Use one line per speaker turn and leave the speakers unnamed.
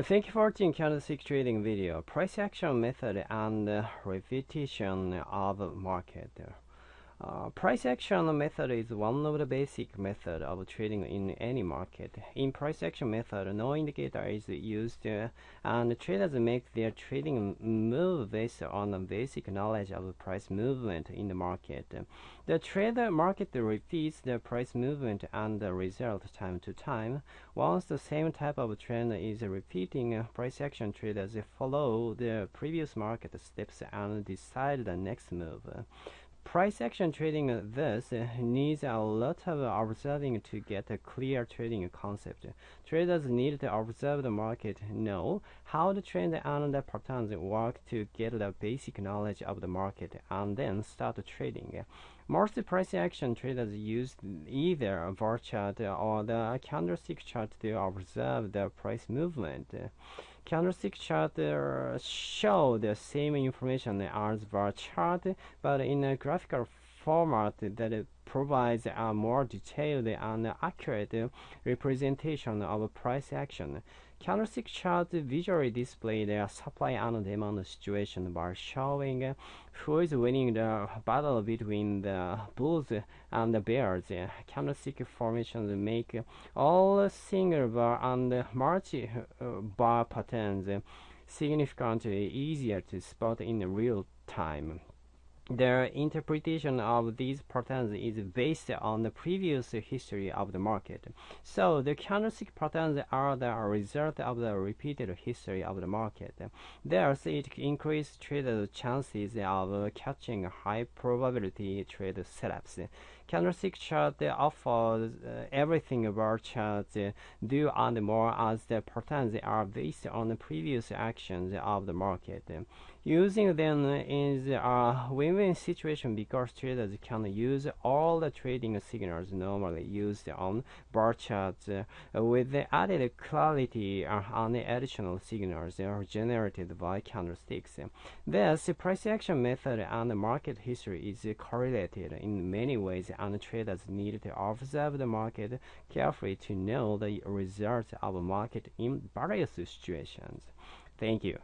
Thank you for watching candlestick trading video. Price action method and uh, repetition of market. Uh, price action method is one of the basic method of trading in any market. In price action method, no indicator is used uh, and traders make their trading move based on the basic knowledge of price movement in the market. The trader market repeats the price movement and the result time to time. Once the same type of trend is repeating, price action traders follow the previous market steps and decide the next move. Price action trading this needs a lot of observing to get a clear trading concept. Traders need to observe the market, know how the trend and the patterns work to get the basic knowledge of the market, and then start trading. Most price action traders use either a bar chart or the candlestick chart to observe the price movement. Candlestick chart uh, show the same information as bar chart, but in a graphical format that provides a more detailed and accurate representation of price action. Candlestick charts visually display the supply and demand situation by showing who is winning the battle between the bulls and the bears. Candlestick formations make all single bar and multi bar patterns significantly easier to spot in real time. Their interpretation of these patterns is based on the previous history of the market. So the candlestick patterns are the result of the repeated history of the market. Thus, it increases traders' chances of catching high probability trade setups. Candlestick chart offers uh, everything about charts uh, do and more as the patterns are based on the previous actions of the market. Using them is a win-win situation because traders can use all the trading signals normally used on bar charts uh, with the added clarity on the additional signals generated by candlesticks. Thus, price action method and market history is correlated in many ways and traders need to observe the market carefully to know the results of market in various situations. Thank you.